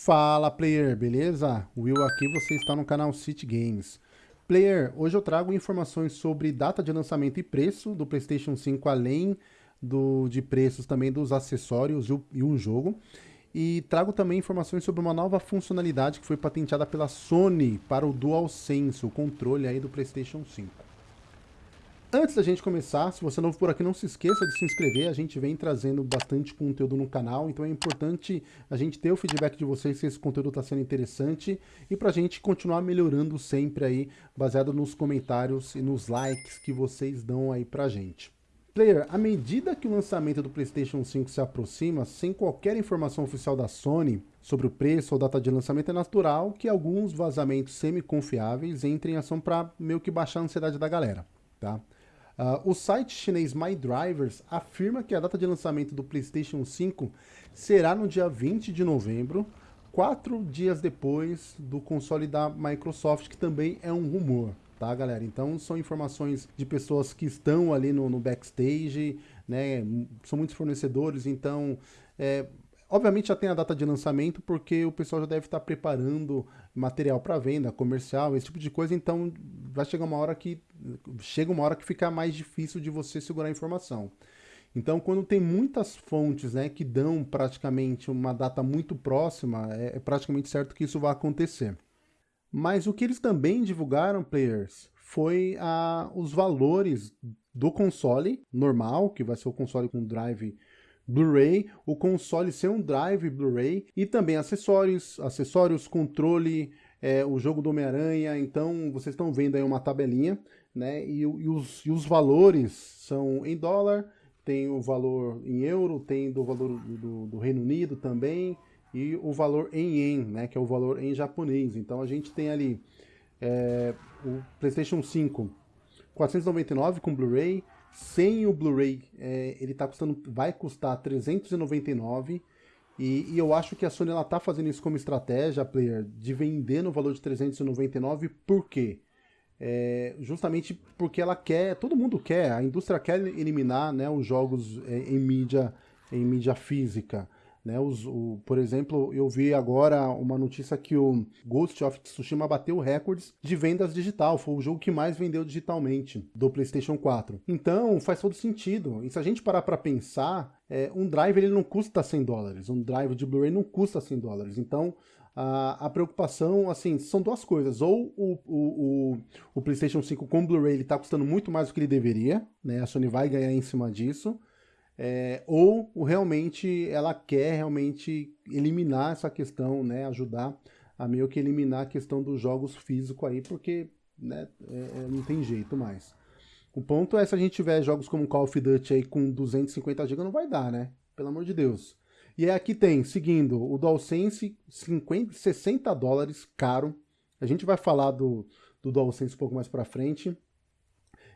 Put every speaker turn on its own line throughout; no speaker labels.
Fala player, beleza? Will aqui, você está no canal City Games. Player, hoje eu trago informações sobre data de lançamento e preço do PlayStation 5, além do, de preços também dos acessórios e o jogo. E trago também informações sobre uma nova funcionalidade que foi patenteada pela Sony para o DualSense, o controle aí do PlayStation 5. Antes da gente começar, se você é novo por aqui, não se esqueça de se inscrever. A gente vem trazendo bastante conteúdo no canal, então é importante a gente ter o feedback de vocês se esse conteúdo está sendo interessante e para a gente continuar melhorando sempre aí, baseado nos comentários e nos likes que vocês dão aí pra gente. Player, à medida que o lançamento do PlayStation 5 se aproxima, sem qualquer informação oficial da Sony sobre o preço ou data de lançamento, é natural que alguns vazamentos semi-confiáveis entrem em ação para meio que baixar a ansiedade da galera, tá? Uh, o site chinês MyDrivers afirma que a data de lançamento do PlayStation 5 será no dia 20 de novembro, quatro dias depois do console da Microsoft, que também é um rumor, tá, galera? Então são informações de pessoas que estão ali no, no backstage, né? São muitos fornecedores, então é, Obviamente já tem a data de lançamento, porque o pessoal já deve estar preparando material para venda, comercial, esse tipo de coisa, então vai chegar uma hora que chega uma hora que fica mais difícil de você segurar a informação. Então, quando tem muitas fontes né, que dão praticamente uma data muito próxima, é, é praticamente certo que isso vai acontecer. Mas o que eles também divulgaram, players, foi a, os valores do console normal, que vai ser o console com drive Blu-ray, o console ser um drive Blu-ray e também acessórios, acessórios, controle, é, o jogo do Homem-Aranha, então vocês estão vendo aí uma tabelinha, né, e, e, os, e os valores são em dólar, tem o valor em euro, tem do valor do, do Reino Unido também, e o valor em yen, né, que é o valor em japonês. Então a gente tem ali é, o PlayStation 5 499 com Blu-ray, sem o Blu-ray, é, ele tá custando, vai custar 399 e, e, eu acho que a Sony ela tá fazendo isso como estratégia, player, de vender no valor de 399, por quê? É, justamente porque ela quer, todo mundo quer, a indústria quer eliminar né, os jogos é, em mídia, em mídia física. Né, os, o, por exemplo, eu vi agora uma notícia que o Ghost of Tsushima bateu recordes de vendas digital, foi o jogo que mais vendeu digitalmente do PlayStation 4. Então faz todo sentido. E se a gente parar para pensar, é, um drive ele não custa 100 dólares, um drive de Blu-ray não custa 100 dólares. Então a, a, preocupação, assim, são duas coisas. Ou o, o, o, o PlayStation 5 com Blu-ray está custando muito mais do que ele deveria, né? A Sony vai ganhar em cima disso é, ou realmente ela quer realmente eliminar essa questão, né, ajudar a meio que eliminar a questão dos jogos físicos aí, porque né, é, é não tem jeito mais. O ponto é se a gente tiver jogos como Call of Duty aí com 250 GB, não vai dar, né? Pelo amor de Deus. E aqui tem, seguindo, o DualSense, 50, 60 dólares, caro. A gente vai falar do, do DualSense um pouco mais pra frente.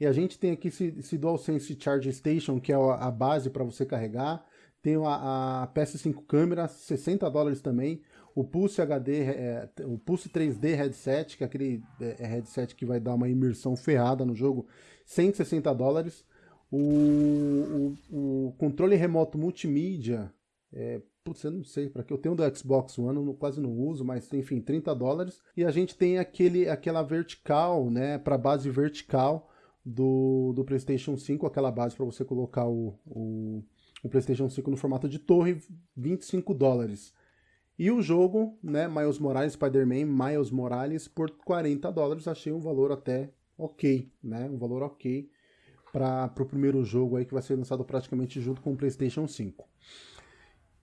E a gente tem aqui esse, esse DualSense Charge Station, que é a, base para você carregar. Tem a, a, PS5 câmera, 60 dólares também. O Pulse HD, é, o Pulse 3D headset, que é aquele é, é, headset que vai dar uma imersão ferrada no jogo, 160 dólares. O, o, o controle remoto multimídia, é, putz, eu não sei para que eu tenho do Xbox One, eu quase não uso, mas enfim, 30 dólares. E a gente tem aquele, aquela vertical, né, para base vertical, do, do PlayStation 5, aquela base para você colocar o, o, o, PlayStation 5 no formato de torre, 25 dólares. E o jogo, né, Miles Morales, Spider-Man, Miles Morales, por 40 dólares, achei um valor até ok, né, um valor ok para o primeiro jogo aí que vai ser lançado praticamente junto com o PlayStation 5.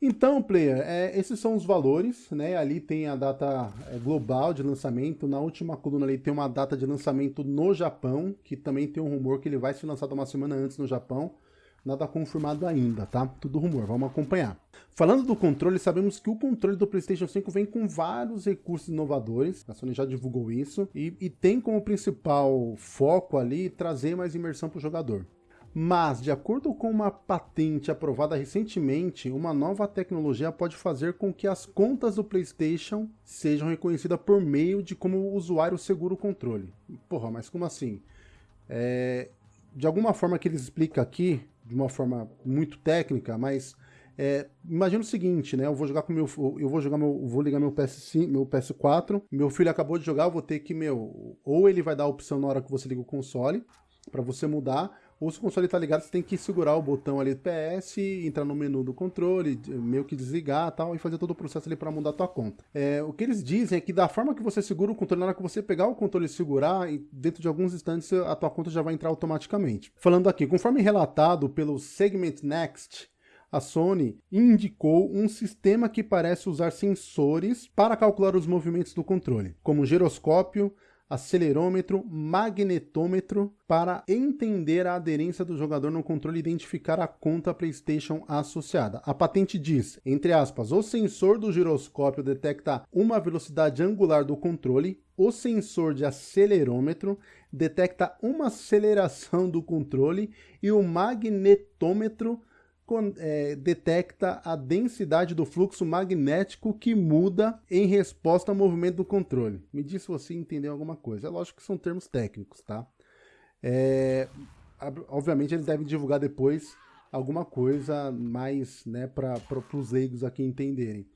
Então, player, é, esses são os valores, né? Ali tem a data é, global de lançamento. Na última coluna ali tem uma data de lançamento no Japão, que também tem um rumor que ele vai ser lançado uma semana antes no Japão. Nada confirmado ainda, tá? Tudo rumor, vamos acompanhar. Falando do controle, sabemos que o controle do PlayStation 5 vem com vários recursos inovadores, a Sony já divulgou isso, e, e tem como principal foco ali trazer mais imersão para o jogador. Mas, de acordo com uma patente aprovada recentemente, uma nova tecnologia pode fazer com que as contas do PlayStation sejam reconhecidas por meio de como o usuário segura o controle. Porra, mas como assim? É, de alguma forma que eles explicam aqui, de uma forma muito técnica, mas É, imagina o seguinte, né? Eu vou jogar com meu, eu vou jogar meu, vou ligar meu PS5, meu PS4. Meu filho acabou de jogar, eu vou ter que meu, ou ele vai dar a opção na hora que você liga o console para você mudar, ou se o console está ligado, você tem que segurar o botão ali do PS, entrar no menu do controle, meio que desligar tal, e fazer todo o processo ali para mudar a tua conta. É, o que eles dizem é que da forma que você segura o controle, na hora que você pegar o controle e segurar, dentro de alguns instantes a tua conta já vai entrar automaticamente. Falando aqui, conforme relatado pelo Segment Next, a Sony indicou um sistema que parece usar sensores para calcular os movimentos do controle, como giroscópio, acelerômetro, magnetômetro para entender a aderência do jogador no controle e identificar a conta PlayStation associada. A patente diz, entre aspas, o sensor do giroscópio detecta uma velocidade angular do controle, o sensor de acelerômetro detecta uma aceleração do controle e o magnetômetro é, detecta a densidade do fluxo magnético que muda em resposta ao movimento do controle. Me diz se você entendeu alguma coisa. É lógico que são termos técnicos, tá? É, obviamente ele deve divulgar depois alguma coisa mais né, para os leigos aqui entenderem.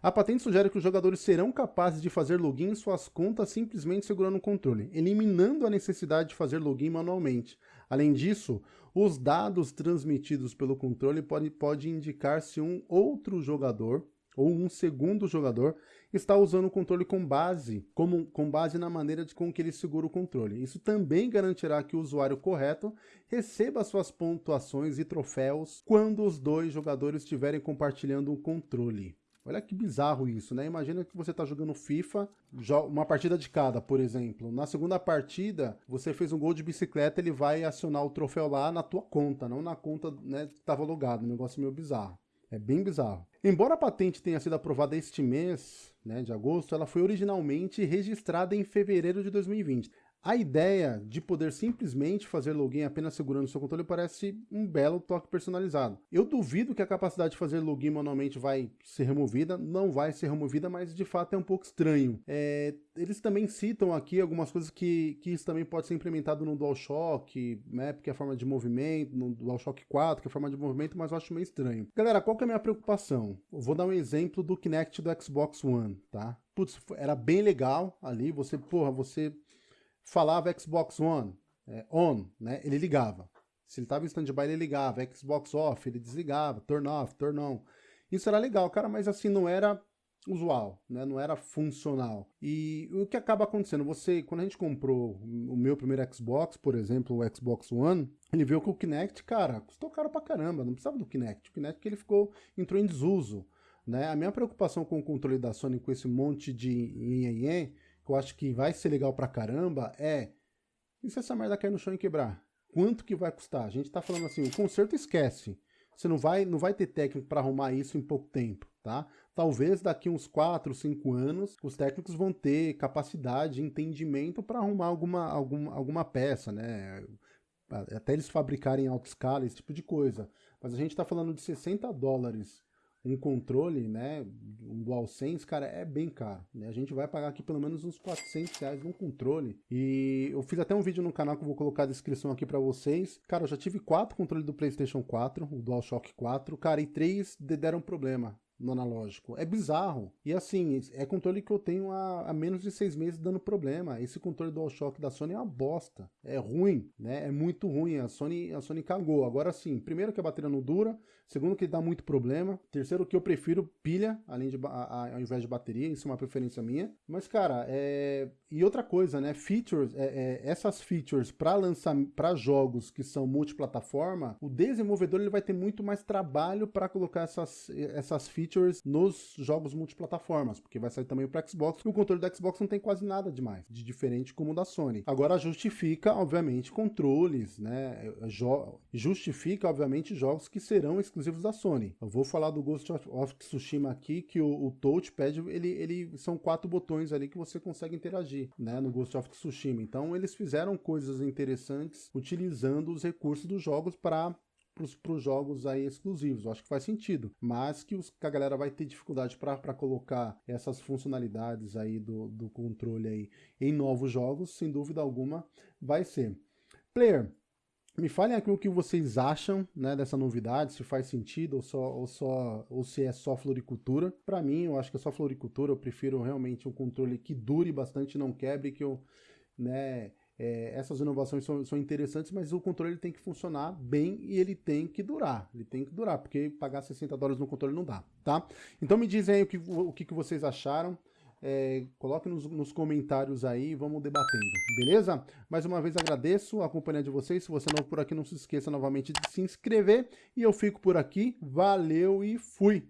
A patente sugere que os jogadores serão capazes de fazer login em suas contas simplesmente segurando o controle, eliminando a necessidade de fazer login manualmente. Além disso, os dados transmitidos pelo controle podem pode indicar se um outro jogador ou um segundo jogador está usando o controle com base, como, com base na maneira de, com que ele segura o controle. Isso também garantirá que o usuário correto receba suas pontuações e troféus quando os dois jogadores estiverem compartilhando um controle. Olha que bizarro isso, né? Imagina que você está jogando FIFA, uma partida de cada, por exemplo. Na segunda partida, você fez um gol de bicicleta, ele vai acionar o troféu lá na tua conta, não na conta né, que estava logado. Um negócio meio bizarro. É bem bizarro. Embora a patente tenha sido aprovada este mês, né, de agosto, ela foi originalmente registrada em fevereiro de 2020. A ideia de poder simplesmente fazer login apenas segurando o seu controle parece um belo toque personalizado. Eu duvido que a capacidade de fazer login manualmente vai ser removida, não vai ser removida, mas de fato é um pouco estranho. É, eles também citam aqui algumas coisas que, que isso também pode ser implementado no DualShock, né, porque é a forma de movimento, no DualShock 4, que é a forma de movimento, mas eu acho meio estranho. Galera, qual que é a minha preocupação? Eu vou dar um exemplo do Kinect do Xbox One, tá? Putz, era bem legal ali, você, porra, você falava Xbox One, é, on, né, ele ligava. Se ele estava em stand-by, ele ligava. Xbox off, ele desligava. Turn off, turn on. Isso era legal, cara, mas assim, não era usual, né? Não era funcional. E o que acaba acontecendo? Você, quando a gente comprou o meu primeiro Xbox, por exemplo, o Xbox One, ele viu que o Kinect, cara, custou caro pra caramba, não precisava do Kinect. O Kinect ele ficou, entrou em desuso. Né? A minha preocupação com o controle da Sony com esse monte de nhenhenhen que eu acho que vai ser legal pra caramba é e se essa merda cair no chão e quebrar? Quanto que vai custar? A gente tá falando assim, o conserto esquece. Você não vai, não vai ter técnico para arrumar isso em pouco tempo, tá? Talvez daqui uns 4, 5 anos, os técnicos vão ter capacidade, entendimento para arrumar alguma, alguma, alguma peça, né? Até eles fabricarem em alta escala, esse tipo de coisa. Mas a gente está falando de 60 dólares um controle, né, um DualSense, cara, é bem caro. Né? A gente vai pagar aqui pelo menos uns 400 reais num controle. E eu fiz até um vídeo no canal que eu vou colocar a descrição aqui para vocês. Cara, eu já tive quatro controles do PlayStation 4, o DualShock 4, cara, e três deram problema no analógico. É bizarro. E assim, é controle que eu tenho há, há, menos de seis meses dando problema. Esse controle DualShock da Sony é uma bosta. É ruim, né? É muito ruim. A Sony, a Sony cagou. Agora sim, primeiro que a bateria não dura, segundo que dá muito problema, terceiro que eu prefiro pilha, além de, a, a, ao invés de bateria, isso é uma preferência minha. Mas, cara, é... E outra coisa, né? Features, é, é, essas features para lançar para jogos que são multiplataforma, o desenvolvedor ele vai ter muito mais trabalho para colocar essas, essas features nos jogos multiplataformas, porque vai sair também para Xbox, e o controle do Xbox não tem quase nada demais, de diferente como o da Sony. Agora justifica, obviamente, controles, né? justifica, obviamente, jogos que serão exclusivos da Sony. Eu vou falar do Ghost of Tsushima aqui, que o, o touchpad, ele, ele são quatro botões ali que você consegue interagir, né? No Ghost of Tsushima. Então eles fizeram coisas interessantes utilizando os recursos dos jogos para para os jogos aí exclusivos. Eu acho que faz sentido, mas que, os, que a galera vai ter dificuldade para colocar essas funcionalidades aí do, do controle aí em novos jogos, sem dúvida alguma, vai ser. Player, Me falem aqui o que vocês acham né, dessa novidade, se faz sentido ou, só, ou, só, ou se é só floricultura. Para mim, eu acho que é só floricultura, eu prefiro realmente um controle que dure bastante, não quebre, que eu, né, é, essas inovações são, são, interessantes, mas o controle tem que funcionar bem e ele tem que durar. Ele tem que durar, porque pagar 60 dólares no controle não dá, tá? Então me dizem aí o que, o que vocês acharam. É, coloque nos, nos, comentários aí, vamos debatendo, beleza? Mais uma vez agradeço a companhia de vocês, se você não por aqui, não se esqueça novamente de se inscrever, e eu fico por aqui, valeu e fui!